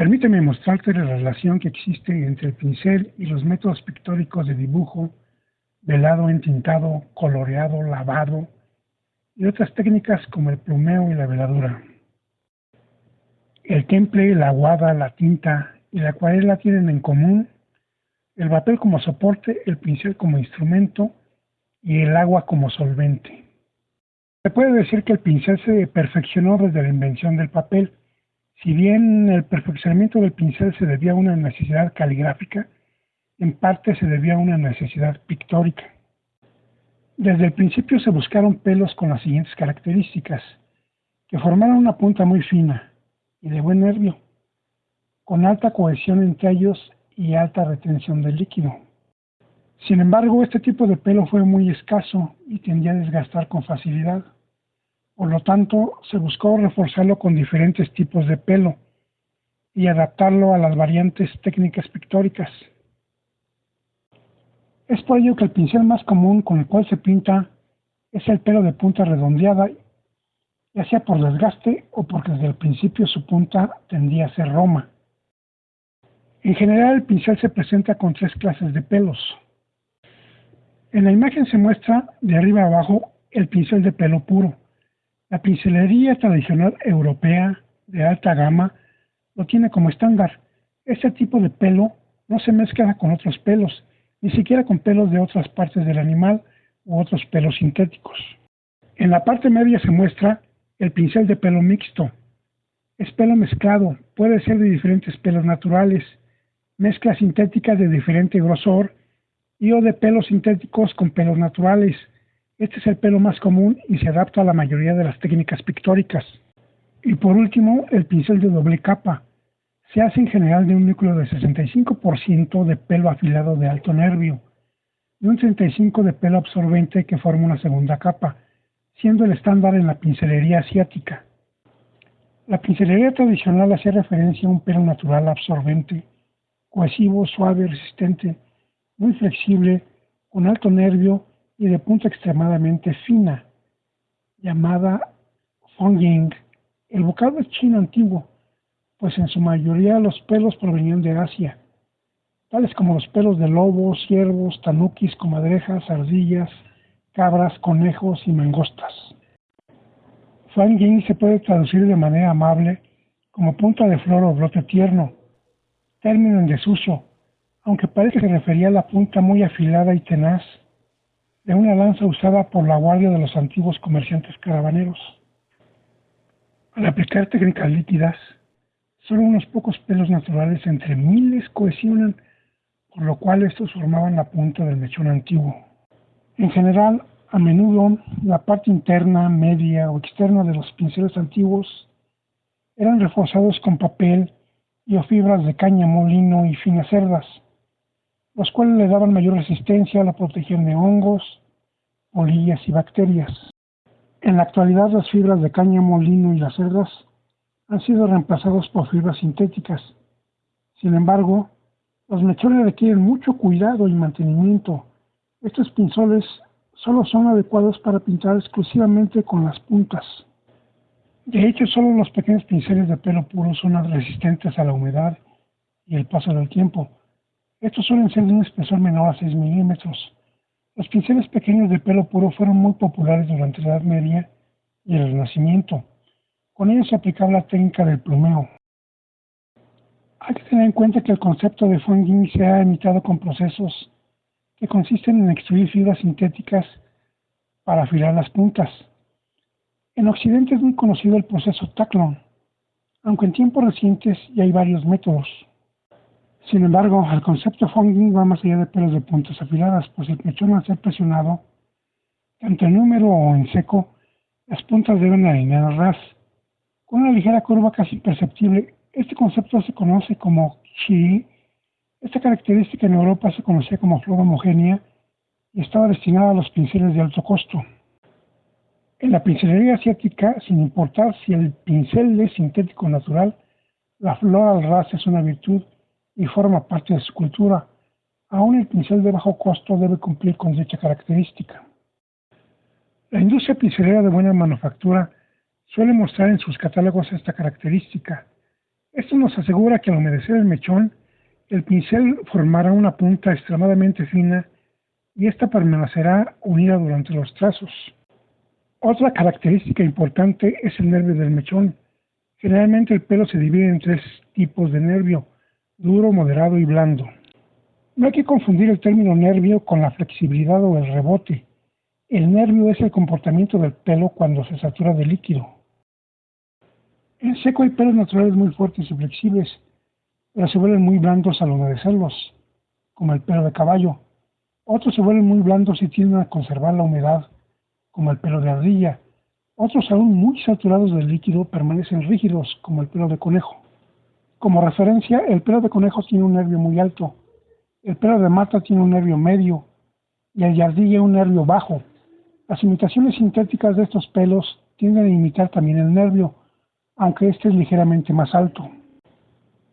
Permíteme mostrarte la relación que existe entre el pincel y los métodos pictóricos de dibujo, velado, entintado, coloreado, lavado y otras técnicas como el plumeo y la veladura. El temple, la aguada, la tinta y la acuarela tienen en común el papel como soporte, el pincel como instrumento y el agua como solvente. Se puede decir que el pincel se perfeccionó desde la invención del papel, si bien el perfeccionamiento del pincel se debía a una necesidad caligráfica, en parte se debía a una necesidad pictórica. Desde el principio se buscaron pelos con las siguientes características, que formaran una punta muy fina y de buen nervio, con alta cohesión entre ellos y alta retención del líquido. Sin embargo, este tipo de pelo fue muy escaso y tendía a desgastar con facilidad. Por lo tanto, se buscó reforzarlo con diferentes tipos de pelo y adaptarlo a las variantes técnicas pictóricas. Es por ello que el pincel más común con el cual se pinta es el pelo de punta redondeada, ya sea por desgaste o porque desde el principio su punta tendía a ser roma. En general el pincel se presenta con tres clases de pelos. En la imagen se muestra de arriba a abajo el pincel de pelo puro, la pincelería tradicional europea de alta gama lo tiene como estándar. Este tipo de pelo no se mezcla con otros pelos, ni siquiera con pelos de otras partes del animal u otros pelos sintéticos. En la parte media se muestra el pincel de pelo mixto. Es pelo mezclado, puede ser de diferentes pelos naturales, mezclas sintéticas de diferente grosor y o de pelos sintéticos con pelos naturales, este es el pelo más común y se adapta a la mayoría de las técnicas pictóricas. Y por último, el pincel de doble capa. Se hace en general de un núcleo de 65% de pelo afilado de alto nervio y un 35% de pelo absorbente que forma una segunda capa, siendo el estándar en la pincelería asiática. La pincelería tradicional hace referencia a un pelo natural absorbente, cohesivo, suave, resistente, muy flexible, con alto nervio y de punta extremadamente fina, llamada Fongying. El vocablo es chino antiguo, pues en su mayoría los pelos provenían de Asia, tales como los pelos de lobos, ciervos, tanukis, comadrejas, ardillas, cabras, conejos y mangostas. Fanging se puede traducir de manera amable como punta de flor o brote tierno, término en desuso, aunque parece que se refería a la punta muy afilada y tenaz de una lanza usada por la guardia de los antiguos comerciantes caravaneros. Al aplicar técnicas líquidas, solo unos pocos pelos naturales entre miles cohesionan, por lo cual estos formaban la punta del mechón antiguo. En general, a menudo, la parte interna, media o externa de los pinceles antiguos eran reforzados con papel y o fibras de caña molino y finas cerdas, los cuales le daban mayor resistencia, a la protección de hongos, polillas y bacterias. En la actualidad las fibras de cáñamo, lino y las cerdas han sido reemplazados por fibras sintéticas. Sin embargo, los mechones requieren mucho cuidado y mantenimiento. Estos pinzoles solo son adecuados para pintar exclusivamente con las puntas. De hecho, solo los pequeños pinceles de pelo puro son resistentes a la humedad y el paso del tiempo. Estos suelen ser de un espesor menor a 6 milímetros. Los pinceles pequeños de pelo puro fueron muy populares durante la Edad Media y el Renacimiento. Con ellos se aplicaba la técnica del plumeo. Hay que tener en cuenta que el concepto de funging se ha imitado con procesos que consisten en extruir fibras sintéticas para afilar las puntas. En Occidente es muy conocido el proceso Taclon, aunque en tiempos recientes ya hay varios métodos. Sin embargo, el concepto fogging va más allá de pelos de puntas afiladas, pues el mechón al ser presionado, tanto en número o en seco, las puntas deben alinear ras, con una ligera curva casi imperceptible. Este concepto se conoce como chi. Esta característica en Europa se conocía como flor homogénea y estaba destinada a los pinceles de alto costo. En la pincelería asiática, sin importar si el pincel es sintético o natural, la flor al ras es una virtud y forma parte de su cultura. Aún el pincel de bajo costo debe cumplir con dicha característica. La industria pincelera de buena manufactura suele mostrar en sus catálogos esta característica. Esto nos asegura que al humedecer el mechón, el pincel formará una punta extremadamente fina y esta permanecerá unida durante los trazos. Otra característica importante es el nervio del mechón. Generalmente el pelo se divide en tres tipos de nervio, duro, moderado y blando. No hay que confundir el término nervio con la flexibilidad o el rebote. El nervio es el comportamiento del pelo cuando se satura de líquido. En seco hay pelos naturales muy fuertes y flexibles, pero se vuelven muy blandos al humedecerlos, como el pelo de caballo. Otros se vuelven muy blandos y tienden a conservar la humedad, como el pelo de ardilla. Otros aún muy saturados de líquido permanecen rígidos, como el pelo de conejo. Como referencia, el pelo de conejo tiene un nervio muy alto, el pelo de mata tiene un nervio medio y el de ardilla un nervio bajo. Las imitaciones sintéticas de estos pelos tienden a imitar también el nervio, aunque este es ligeramente más alto.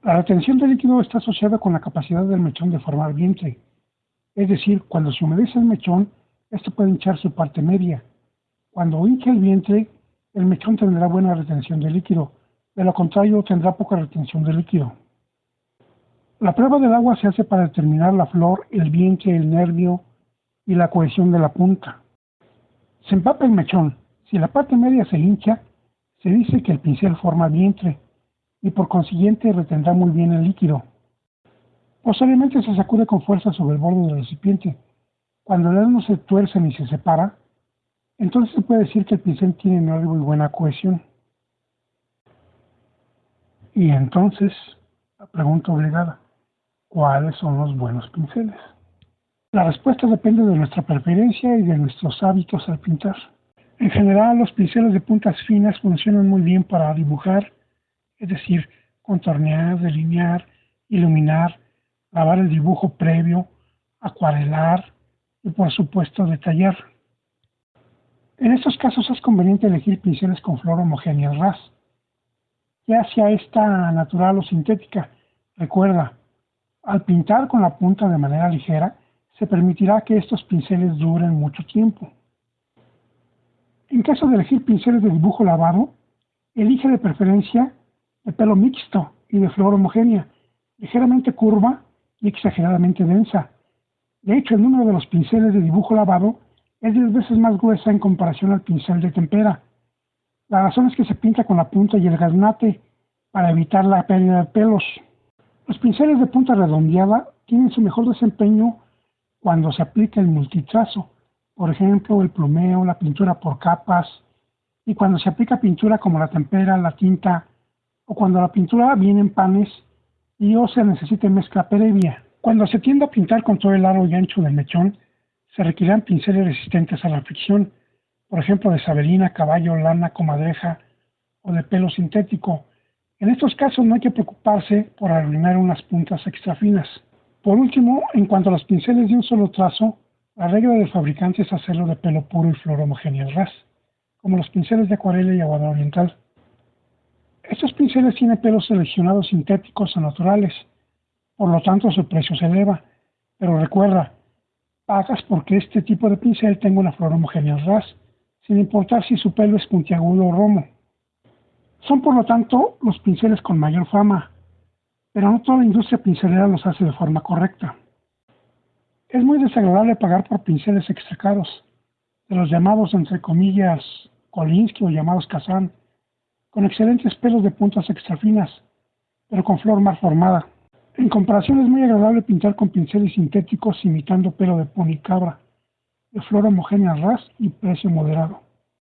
La retención de líquido está asociada con la capacidad del mechón de formar vientre. Es decir, cuando se humedece el mechón, este puede hinchar su parte media. Cuando hincha el vientre, el mechón tendrá buena retención de líquido, de lo contrario tendrá poca retención de líquido. La prueba del agua se hace para determinar la flor, el vientre, el nervio y la cohesión de la punta. Se empapa el mechón. Si la parte media se hincha, se dice que el pincel forma vientre y por consiguiente retendrá muy bien el líquido. Posiblemente se sacude con fuerza sobre el borde del recipiente. Cuando el no se tuerce ni se separa, entonces se puede decir que el pincel tiene nervio y buena cohesión. Y entonces, la pregunta obligada, ¿cuáles son los buenos pinceles? La respuesta depende de nuestra preferencia y de nuestros hábitos al pintar. En general, los pinceles de puntas finas funcionan muy bien para dibujar, es decir, contornear, delinear, iluminar, lavar el dibujo previo, acuarelar y por supuesto detallar. En estos casos es conveniente elegir pinceles con flor homogénea ras, ya sea esta natural o sintética. Recuerda, al pintar con la punta de manera ligera, se permitirá que estos pinceles duren mucho tiempo. En caso de elegir pinceles de dibujo lavado, elige de preferencia de pelo mixto y de flor homogénea, ligeramente curva y exageradamente densa. De hecho, el número de los pinceles de dibujo lavado es 10 veces más gruesa en comparación al pincel de tempera. La razón es que se pinta con la punta y el garnate para evitar la pérdida de pelos. Los pinceles de punta redondeada tienen su mejor desempeño cuando se aplica el multitrazo, por ejemplo, el plumeo, la pintura por capas, y cuando se aplica pintura como la tempera, la tinta, o cuando la pintura viene en panes y o se necesita mezcla previa. Cuando se tiende a pintar con todo el largo y ancho del mechón, se requerirán pinceles resistentes a la fricción, por ejemplo de saberina, caballo, lana, comadreja o de pelo sintético. En estos casos no hay que preocuparse por arruinar unas puntas extra finas. Por último, en cuanto a los pinceles de un solo trazo, la regla del fabricante es hacerlo de pelo puro y flor homogénea ras, como los pinceles de acuarela y aguado oriental. Estos pinceles tienen pelos seleccionados sintéticos o naturales, por lo tanto su precio se eleva. Pero recuerda, pagas porque este tipo de pincel tenga una flor homogénea ras, sin importar si su pelo es puntiagudo o romo. Son por lo tanto los pinceles con mayor fama, pero no toda la industria pincelera los hace de forma correcta. Es muy desagradable pagar por pinceles extra caros, de los llamados entre comillas Kolinsky o llamados Kazan, con excelentes pelos de puntas extra finas, pero con flor mal formada. En comparación es muy agradable pintar con pinceles sintéticos imitando pelo de pony cabra, de flor homogénea ras y precio moderado.